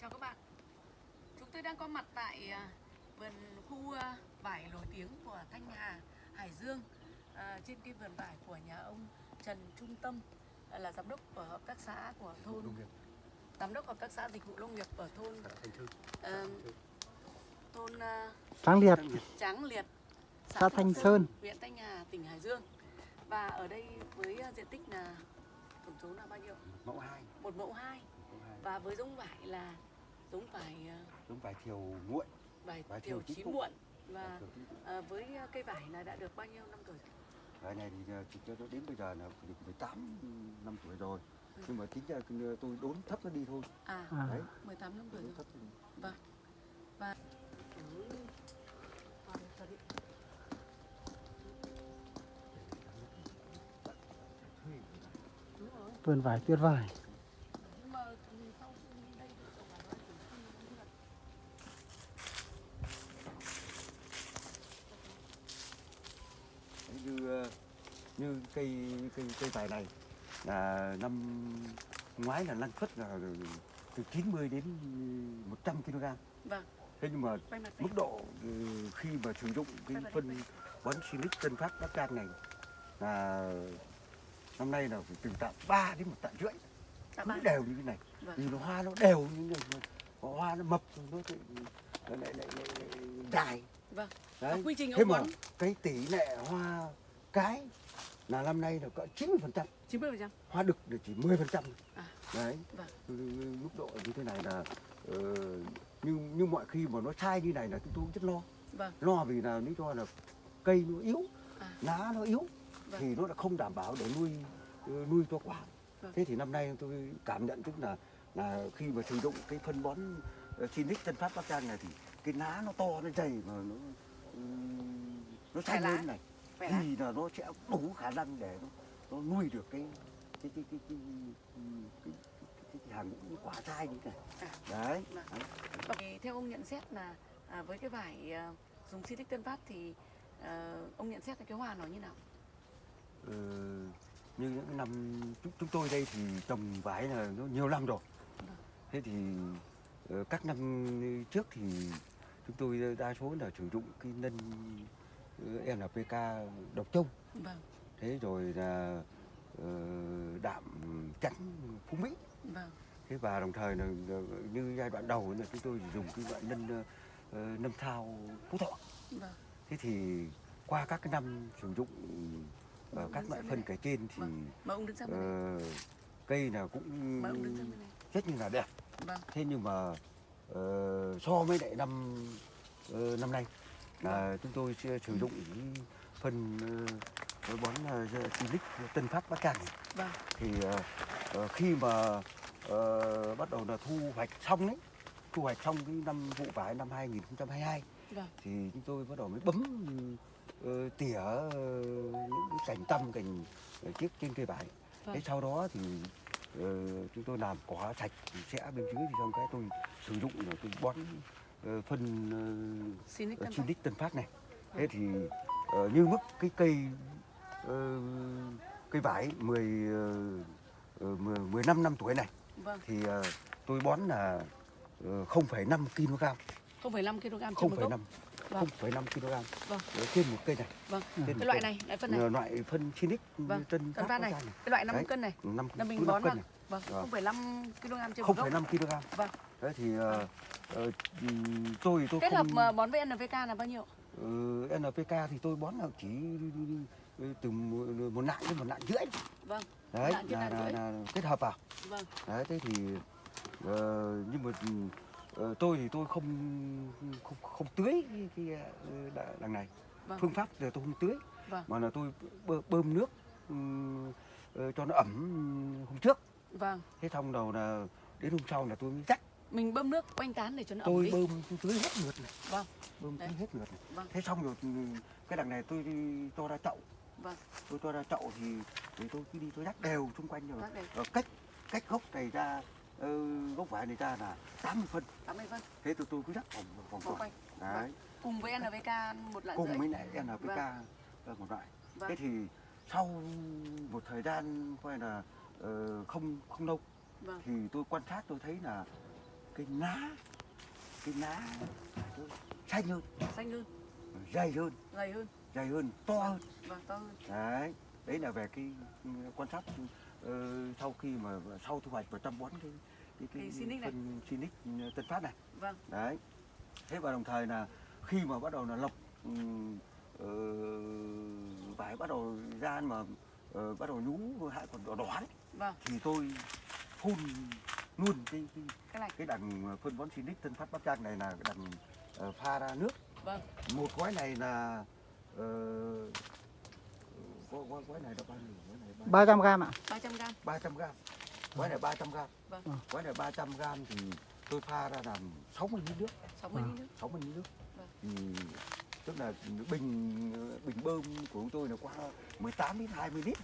Chào các bạn. Chúng tôi đang có mặt tại à, vườn khu à, vải nổi tiếng của Thanh Hà, Hải Dương à, Trên cái vườn vải của nhà ông Trần Trung Tâm Là giám đốc của hợp tác xã của thôn. Giám đốc hợp tác xã dịch vụ nông nghiệp ở thôn. Xã Thanh Thư. Thôn à, Tráng Liệt, Tráng Liệt xã Thanh Sơn. huyện Thanh Hà, tỉnh Hải Dương Và ở đây với à, diện tích là tổng số là bao nhiêu? Mẫu 2, Một mẫu hai mẫu 2. Và với giống vải là giống vải à, Giống vải thiều nguội. vải Vải thiều thiều chín muộn và muộn. à, với cây vải là đã được bao nhiêu năm tuổi rồi? Vải này thì ờ, cho đến bây giờ là được 18 năm tuổi rồi. Ừ. Nhưng mà tính ra ờ, tôi đốn thấp nó đi thôi. À, À, Đấy, 18 năm tuổi rồi. thấp. Vâng. Và vườn vải tuyết vải. Như ờ, như cây như cây cây vải này là năm ngoái là năng suất là từ 90 đến 100 kg. Vâng, Thế nhưng mà mức độ ừ, khi mà sử dụng cái phân bón Silic Tân Phát Bắc Can này là năm nay là phải từ tạ 3 đến một tạ rưỡi ba. đều như thế này Vâng. vì nó hoa nó đều như thế này Có hoa nó mập nó lại lại lại, lại, lại, dài Vâng. đấy quy trình thế mà bón cái tỷ lệ hoa cái là năm nay là cỡ 90 phần trăm 90%. hoa đực là chỉ 10 phần trăm À. đấy Vâng. Ừ, mức độ như thế này là ờ, như như mọi khi mà nó sai như này là chúng tôi rất lo Vâng. lo vì là lý do là cây nó yếu À. lá nó yếu Vâng. thì nó đã không đảm bảo để nuôi ờ, nuôi cho quả Vâng. thế thì năm nay tôi cảm nhận tức là là khi mà sử dụng cái phân bón uh, Sinic Tân Phát Bắc Giang này thì cái lá nó to nó dày mà nó nó xanh lên này lá. thì là nó sẽ đủ khả năng để nó, nó nuôi được cái cái cái cái cái, cái, cái, cái, hàng những quả chai như thế này À. đấy, Vâng. Và thì theo ông nhận xét là à, với cái vải à, dùng Silic Tân Phát thì à, ông nhận xét là cái hoa nó như nào? Ờ, như những năm chúng, chúng tôi đây thì trồng vải là nó nhiều năm rồi. Thế thì ờ, các năm trước thì chúng tôi đa số là sử dụng cái nân ờ, NPK độc trông Vâng, thế rồi là đạm trắng phú mỹ. Vâng, thế và đồng thời là là như giai đoạn đầu là chúng tôi dùng cái loại nân nâm thao phú thọ. Vâng, thế thì qua các cái năm sử dụng ờ, các loại phân kể trên thì Vâng. ờ, cây là cũng rất như là đẹp. Vâng, thế nhưng mà ờ, so với lại năm ờ, năm nay là chúng tôi sẽ sử dụng cái phân uh, bón uh, Silic Tân Phát Bắc Cạn vâng, thì ờ, khi mà ờ, bắt đầu là thu hoạch xong đấy thu hoạch xong cái năm vụ vải năm 2022 vâng, thì chúng tôi bắt đầu mới bấm tỉa ờ, những cái cành tăm cành ờ, chiếc trên cây vải Vâng. thế sau đó thì ờ, chúng tôi làm cỏ sạch sẽ bên dưới thì xong cái tôi sử dụng là tôi bón ờ, phân uh, Tân Phát. Silic Tân Phát này thế thì ờ, như mức cái cây ờ, cây vải 10 uh, 10 15 năm tuổi này Vâng, thì ờ, tôi bón là ờ, 0,5 kg 0,5 kg trên một gốc. 0,5 Vâng. 0,5 kg Vâng. Ờ, trên một cây này Vâng, trên cái loại này, loại phân này. Ờ, loại phân Silic Vâng, Tân Phát này, Giang cái loại 5 Đấy. cân này. năm Là mình bón vào. này Vâng, Vâng. 0,5 kg trên một gốc. 0,5 kg Vâng. đấy thì ờ, ờ, ừm, tôi tôi Kết hợp không mà bón với NPK là bao nhiêu? Ờ, NPK thì tôi bón là chỉ ừ, từ một, nặng đến một nặng rưỡi Vâng, đấy là, là, rưỡi. là kết hợp vào vâng, đấy thế thì ờ, nhưng mà ờ, tôi thì tôi không không không tưới cái, cái ờ, đằng này. Vâng, phương pháp thì tôi không tưới Vâng. mà là tôi bơ- bơm nước ờ, cho nó ẩm hôm trước. Vâng. thế xong đầu là đến hôm sau là tôi mới dắt Mình bơm nước quanh tán để cho nó ẩm tôi đi. bơm tôi tưới hết lượt này. Vâng, bơm tưới hết lượt này. Vâng. thế xong rồi cái đằng này tôi cho ra chậu. Vâng, tôi cho ra chậu thì, thì tôi cứ đi tôi dắt đều xung quanh rồi cách cách gốc này ra gốc vải này ra là 80 phân. 80 phân. Thế tôi tôi cứ rắc vòng vòng vòng quanh. Đấy. Cùng với NPK một lạng cùng rưỡi. với lại NPK Vâng. một loại. Vâng. thế thì sau một thời gian coi là ờ, không không lâu vâng. thì tôi quan sát tôi thấy là cái lá cái lá xanh hơn. Xanh hơn. Dày hơn. Dày hơn. Dày hơn to hơn. Vâng to hơn. Đấy. Đấy là về cái ừ, quan sát sau khi mà sau thu hoạch và chăm bón cái cái Cái phân Sinic Tân Phát này. Vâng. Đấy. Thế và đồng thời là khi mà bắt đầu là lọc ờ, vải bắt đầu ra mà ờ, bắt đầu nhú hại còn đỏ đỏ đấy, vâng. thì tôi phun luôn cái cái, cái này. cái đằng phân bón Sinic Tân Phát Bắc Giang này là đằng ờ, pha ra nước. Vâng. Một gói này là ờ, gói, gói, này là bao nhiêu gói này bao nhiêu? 300 gram ạ. 300 gram. 300 gram. Gói này 300 gram. Vâng. gói này 300 gram thì tôi pha ra làm 60 lít nước. 60 Vâng. lít nước. 60 lít nước. Vâng. thì tức là bình bình bơm của chúng tôi là qua 18 đến 20 lít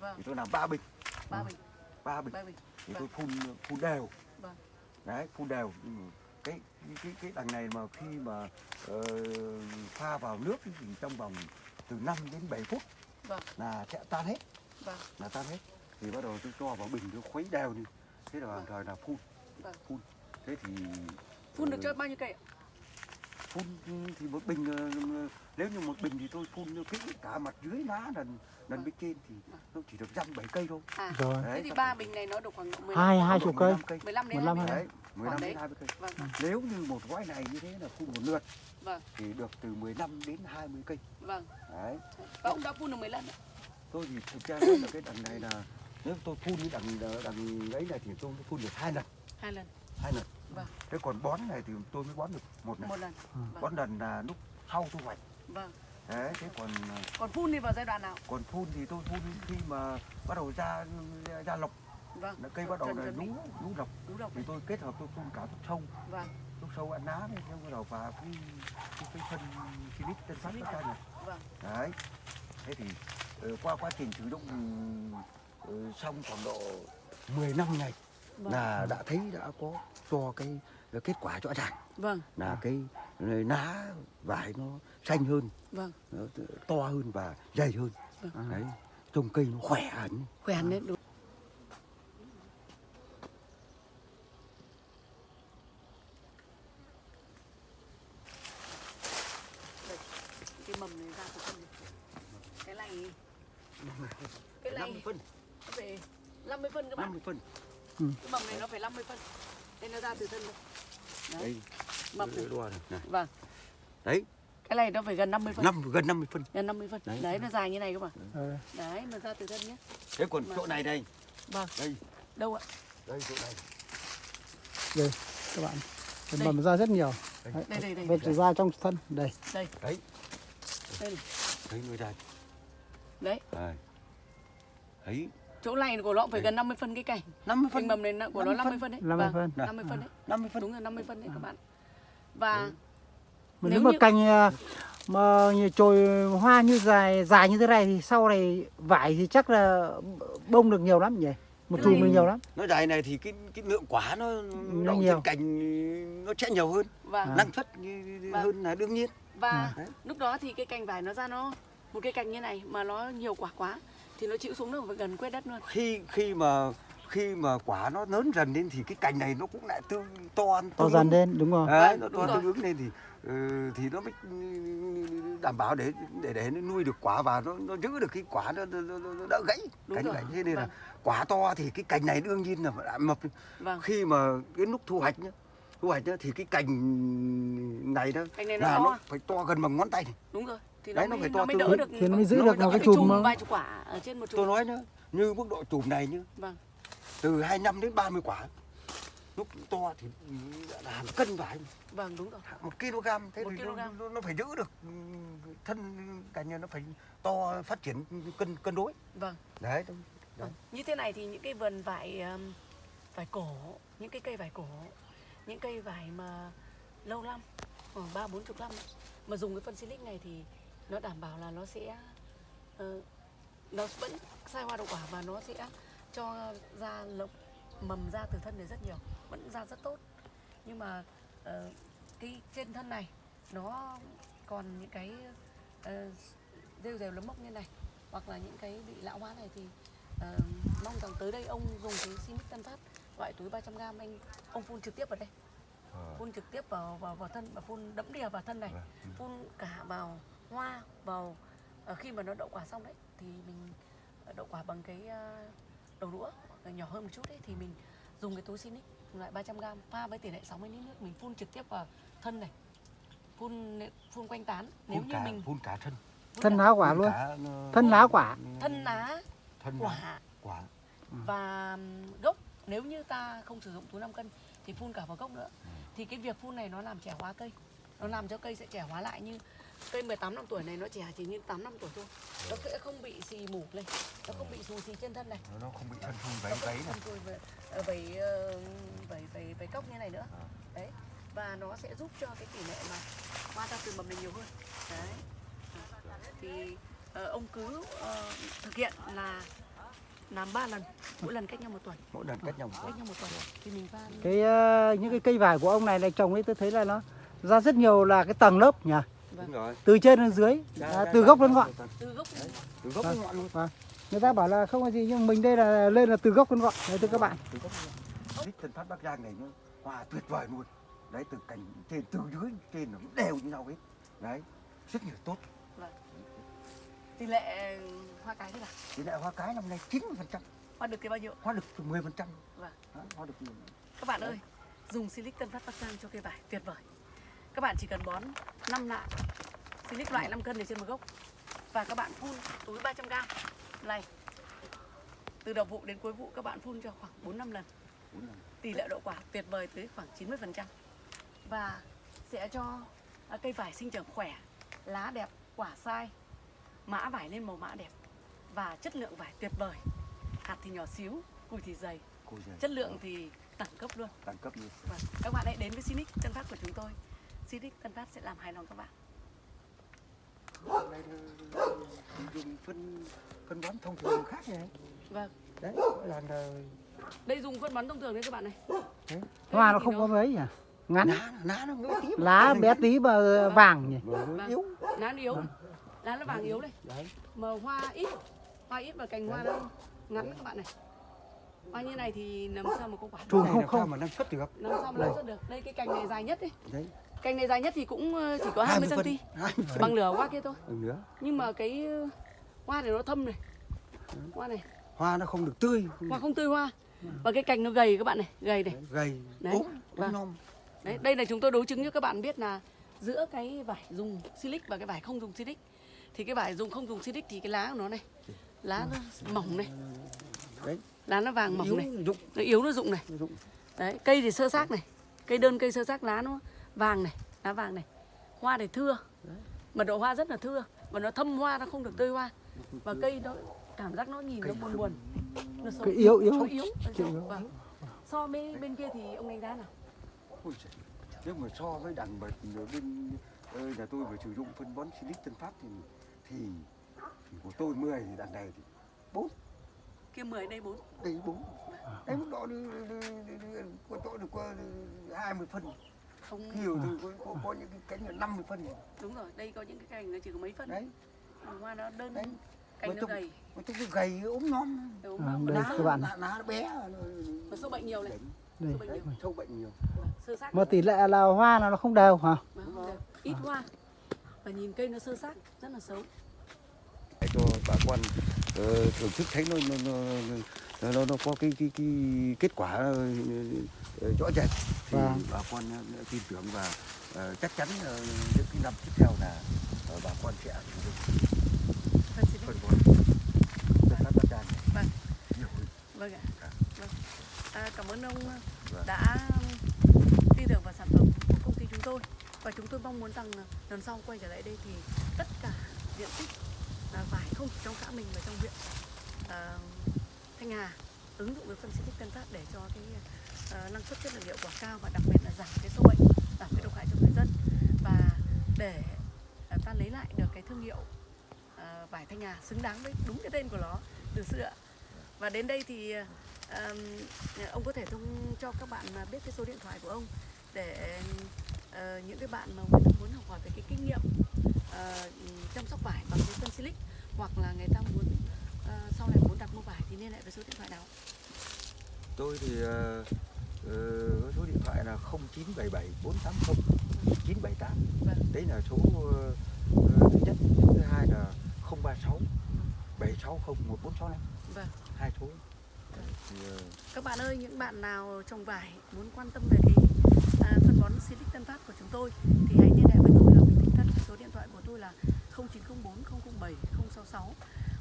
vâng. Thì tôi làm ba bình. Ba bình. Ba bình. Ba bình. Thì Vâng. tôi phun phun đều. Vâng. đấy phun đều. Ừ. cái cái cái, cái đằng này mà khi mà ờ, pha vào nước thì trong vòng từ 5 đến 7 phút Vâng. là sẽ tan hết. Vâng. Là tan hết. Thì bắt đầu tôi cho vào bình tôi khuấy đều đi. Thế là Vâng. thời là phun. Vâng. phun. Thế thì phun được ờ, cho bao nhiêu cây ạ phun thì một bình ờ, nếu như một bình thì tôi phun kỹ cả mặt dưới lá lần lần bên trên thì nó chỉ được dăm bảy cây thôi. À rồi. Thế Đấy, thì chắc ba bình này nó được khoảng độ 15 hai hai chục cây. 15 cây. 15 đến 15 20 hay đấy 15 Khoảng đến đấy. 20 cây. Vâng. Vâng nếu như một gói này như thế là phun một lượt Vâng. thì được từ 15 đến 20 cây. Vâng. Đấy. Và ông đã phun được mấy lần ạ? Tôi thì thực ra là cái đằng này là nếu tôi phun cái đằng đằng ấy này thì tôi phun được hai lần. Hai lần. Hai lần Vâng. thế còn bón này thì tôi mới bón được một lần. Một lần. Bón lần là lúc sau thu hoạch. Vâng. Đấy thế còn còn phun thì vào giai đoạn nào? còn phun thì tôi phun khi mà bắt đầu ra ra lọc. Vâng. Là cây bắt đầu là lú lú lọc. Đúng rồi thì tôi kết hợp tôi phun cả thuốc sâu. Vâng. Thuốc sâu ăn lá đấy bắt đầu và cái cái, cái phân silic tân phát tất cả này. Vâng. Đấy. Thế thì ờ, qua quá trình sử dụng ờ, xong khoảng độ 10 năm ngày vâng. Là đã thấy đã có cho cái cái kết quả rõ ràng vâng. Là cái lá vải nó xanh hơn. Vâng. Nó to hơn và dày hơn. Vâng. đấy trông cây nó khỏe hẳn. Khỏe hẳn đấy đúng. Cái mầm này ra từ phân cái này. Cái này 50 phân. Phải 50 phân các bạn 50 phân. Cái mầm này nó phải 50 phân. Đây nó ra từ thân đây đấy đây mầm này. này. này. Vâng. Đấy. Cái này nó phải gần 50 phân. Năm gần 50 phân. Gần 50 phân. Đấy. đấy, nó dài như này các bạn Ờ, đấy nó ra từ thân nhé. Thế còn Mà- chỗ này đây? Vâng. Đây. Đâu ạ? Đây chỗ này. Các bạn. Cái Đây. mầm ra rất nhiều. Đây. Đấy, đây đây đây. Vết ra trong thân. Đây. Đây. Đấy. Đây thấy người đây đấy. Đây thấy chỗ này của nó phải gần 50 phân cái cành. 50 cái phân. mầm này nó- của nó 50 phân. đấy. 50 Vâng, phân. 50 phân đấy. 50 phân. Đúng rồi 50 phân đấy các bạn. Và mà Nếu nếu mà như- cành à, mà chồi hoa như dài dài như thế này thì sau này vải thì chắc là bông được nhiều lắm nhỉ? Một chùm này- được nhiều lắm. Nó dài này thì cái cái lượng quả nó Nó đậu nhiều. trên cành nó sẽ nhiều hơn. Và À. năng suất như- Vâng. hơn là đương nhiên. Và À. Lúc đó thì cái cành vải nó ra nó một cái cành như này mà nó nhiều quả quá thì nó chịu xuống nó phải gần quét đất luôn. Khi khi mà khi mà quả nó lớn dần lên thì cái cành này nó cũng lại tương to to dần lên đúng rồi Đấy, nó to tương ứng lên thì ừ, thì nó mới đảm bảo để để để nó nuôi được quả và nó nó giữ được cái quả nó, nó, nó, nó đỡ gãy Đúng cành rồi. gãy. Thế nên là Vâng. quả to thì cái cành này đương nhiên là phải mập. Vâng. Khi mà đến lúc thu hoạch nhá thu hoạch nhá thì cái cành này nó cành này nó là to nó phải to gần bằng ngón tay này. đúng rồi thì Đấy, nó nó mới, phải to nó mới đỡ được thì nó mới giữ Nó được một cái chùm mà. vài chục quả ở trên một chùm. Tôi nói nhá như mức độ chùm này nhá. Vâng. Từ 25 đến 30 quả. Lúc to thì là hàng cân vải vâng đúng rồi. Một kg thế Một thì kg. nó, nó, nó phải giữ được ừ, thân cành này nó phải to phát triển cân cân đối. Vâng. Đấy đúng. Vâng. Như thế này thì những cái vườn vải vải cổ, những cái cây vải cổ, những cây vải mà lâu năm, khoảng ba bốn chục năm mà dùng cái phân silic này thì nó đảm bảo là nó sẽ ờ, nó vẫn sai hoa đậu quả và nó sẽ cho ra lộc mầm ra từ thân này rất nhiều vẫn ra rất tốt. Nhưng mà ờ, cái trên thân này nó còn những cái ờ, rêu rêu lấm mốc như này hoặc là những cái bị lão hóa này thì ờ, mong rằng tới đây ông dùng cái Sinic Tân Phát loại túi 300g anh ông phun trực tiếp vào đây. Phun trực tiếp vào vào vào thân và phun đẫm đìa vào thân này phun cả vào hoa vào ờ, khi mà nó đậu quả xong đấy thì mình ờ, đậu quả bằng cái ờ, đầu đũa nhỏ hơn một chút đấy thì mình dùng cái túi Sinic loại 300g pha với tỷ lệ 60 lít nước mình phun trực tiếp vào thân này phun phun quanh tán. Nếu phun như cả mình phun cả thân. Phun thân lá quả luôn. cả, thân lá quả. Thân lá thân quả. quả. Và ừm, gốc. Nếu như ta không sử dụng túi 5 cân thì phun cả vào gốc nữa. Thì cái việc phun này nó làm trẻ hóa cây. Nó làm cho cây sẽ trẻ hóa lại như cây 18 năm tuổi này nó trẻ chỉ như 8 năm tuổi thôi. Nó sẽ không bị xì mủ lên. Nó không bị xù xì trên thân này. Nó không bị thân nó váy không váy này. ờ, vẩy ờ, vẩy vẩy vẩy cốc như này nữa. À. đấy. Và nó sẽ giúp cho cái tỷ lệ mà hoa ra từ mầm này nhiều hơn. Đấy. Thì ờ, ông cứ ờ, thực hiện là làm 3 lần mỗi lần cách nhau một tuần. Mỗi lần cách nhau một cách tuần. nhau một tuần. Thì mình pha cái ờ, những cái cây vải của ông này này trồng ấy tôi thấy là nó ra rất nhiều là cái tầng lớp nhỉ đúng rồi. Từ trên đến dưới. Ra- à, ra- từ ra- gốc đến ra- ngọn. Từ gốc từ đến ngọn luôn. Vâng. người ta bảo là không có gì nhưng mình đây là lên là từ gốc đến ngọn. Đấy thưa các bạn. Từ thích thân phát bắc giang này nó hoa tuyệt vời luôn. Đấy từ cành trên từ dưới trên nó đều như nhau hết. Đấy rất nhiều tốt. Tỷ lệ hoa cái thế nào? Tỷ lệ hoa cái năm nay 90 phần trăm. Hoa được cái bao nhiêu? Hoa được 10 phần trăm. Vâng. hoa được các bạn ơi dùng silic tân phát bắc giang cho cây vải tuyệt vời các bạn chỉ cần bón 5 lạng silic loại 5 cân để trên một gốc. Và các bạn phun túi 300 g này từ đầu vụ đến cuối vụ các bạn phun cho khoảng 4 5 lần. Tỷ lệ đậu quả tuyệt vời tới khoảng 90% và sẽ cho à, cây vải sinh trưởng khỏe, lá đẹp, quả sai, mã vải lên màu mã đẹp. Và chất lượng vải tuyệt vời. Hạt thì nhỏ xíu, cùi thì dày, chất lượng thì đẳng cấp luôn. đẳng cấp như Và các bạn hãy đến với Sinic Tân Phát của chúng tôi. Sinic Tân Phát sẽ làm hài lòng các bạn. Hôm nay dùng phân phân bón thông thường khác này Vâng, đấy là là đây dùng phân bón thông thường đấy các bạn này. Hoa nó không có mấy nhỉ? Ngắn. Lá lá nó ngỡ tí lá bé tí mà vàng nhỉ? Nó Vâng. yếu. Lá nó yếu, lá nó vàng yếu đây. đấy. Mà hoa ít. Hoa ít và cành hoa nó ngắn các bạn này. Hoa như này thì làm sao mà có quả Chùm này không không. mà năng suất được? Làm sao mà năng suất được? Đây cái cành này dài nhất đấy đấy cành này dài nhất thì cũng ờ, chỉ có 20 cm 20 phân bằng nửa hoa kia thôi. Ừ, nữa nhưng mà cái ờ, hoa này nó thâm này. Hoa này. Hoa nó không được tươi hoa không tươi hoa. Và cái cành nó gầy các bạn này gầy này. Gầy Đấy. ốm Vâng. ốm đấy đây là chúng tôi đối chứng cho các bạn biết là giữa cái vải dùng silic và cái vải không dùng silic. Thì cái vải dùng không dùng silic thì cái lá của nó này lá nó mỏng này. Đấy. Lá nó vàng mỏng yếu này. dụng. Nó yếu nó rụng này. Dụng Đấy, cây thì sơ xác này. Cây đơn cây sơ xác lá nó vàng này Lá vàng này. Hoa thì thưa. Mật độ hoa rất là thưa. Và nó thâm hoa nó không được tươi hoa. Và cây nó cảm giác nó nhìn nó buồn buồn. Nó xấu Cái yếu, yếu. Yếu, yếu. Vâng. So với bên kia thì ông đánh giá nào? Nếu mà so với đàn bật ở bên ờ, nhà tôi phải sử dụng phân bón silic tân phát thì thì, thì của tôi 10 thì đàn này thì bốn. Kia 10 đây 4 đây bốn. Đấy mức độ của tôi được qua 20 phân Không. Nhiều thì có, có, có những cái cánh là 50 phân Đúng rồi, đây có những cái cành nó chỉ có mấy phân đấy. Hoa nó đơn đấy. Cành Mà nó trông- gầy. mà tôi cứ gầy ốm non Đúng À, Lá, các bạn. lá, nó bé. Nó, nó sâu bệnh nhiều này. Đây. Sâu bệnh nhiều. Sâu bệnh nhiều. Sơ xác mà tỷ lệ là hoa là nó không đều hả. Ít hoa. Và nhìn cây nó sơ xác rất là xấu. Để cho bà con ờ, thưởng thức thấy nó nó, nó, nó, nó có cái cái cái kết quả ờ, ờ, rõ rệt thì Vâng. bà con tin tưởng và ờ, chắc chắn ờ, những cái năm tiếp theo là ờ, bà con sẽ sử dụng Phân xịt phân bón phân bát đàn Vâng. hơn. Vâng ạ. Dạ. Vâng. À, cảm ơn ông Vâng. đã tin tưởng vào sản phẩm của công ty chúng tôi và chúng tôi mong muốn rằng lần sau quay trở lại đây thì tất cả diện tích à, vải không chỉ trong xã mình mà trong huyện à, Thanh Hà ứng dụng với phân xịt Tân Phát để cho cái uh, năng suất chất lượng hiệu quả cao và đặc biệt là giảm cái sâu bệnh, giảm cái độc hại cho người dân và để uh, ta lấy lại được cái thương hiệu uh, vải Thanh Hà xứng đáng với đúng cái tên của nó từ xưa. Và đến đây thì uh, ông có thể thông cho các bạn biết cái số điện thoại của ông để uh, những cái bạn mà muốn muốn học hỏi về cái kinh nghiệm uh, chăm sóc vải bằng cái phân silic hoặc là người ta muốn ờ, sau này muốn đặt mua vải thì liên hệ với số điện thoại nào tôi thì ờ, có số điện thoại là 0977 480 978 Vâng. đấy là số ờ, thứ nhất. Số thứ hai là 036 760 1465 vâng. Hai số. Các bạn ơi, những bạn nào trồng vải muốn quan tâm về cái à, phân bón Silic Tân Phát của chúng tôi thì hãy liên hệ với tôi là Nguyễn Thị Tân. Số điện thoại của tôi là 0904 007 066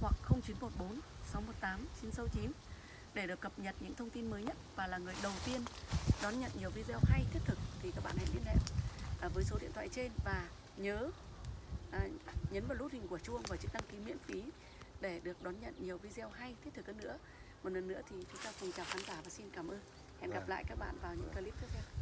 hoặc 0914 618 969 để được cập nhật những thông tin mới nhất và là người đầu tiên đón nhận nhiều video hay thiết thực thì các bạn hãy liên hệ à, với số điện thoại trên và nhớ à, nhấn vào nút hình của chuông và chữ đăng ký miễn phí để được đón nhận nhiều video hay thiết thực hơn nữa. Một lần nữa thì chúng ta cùng chào khán giả và xin cảm ơn. Hẹn gặp Vâng. lại các bạn vào những clip tiếp theo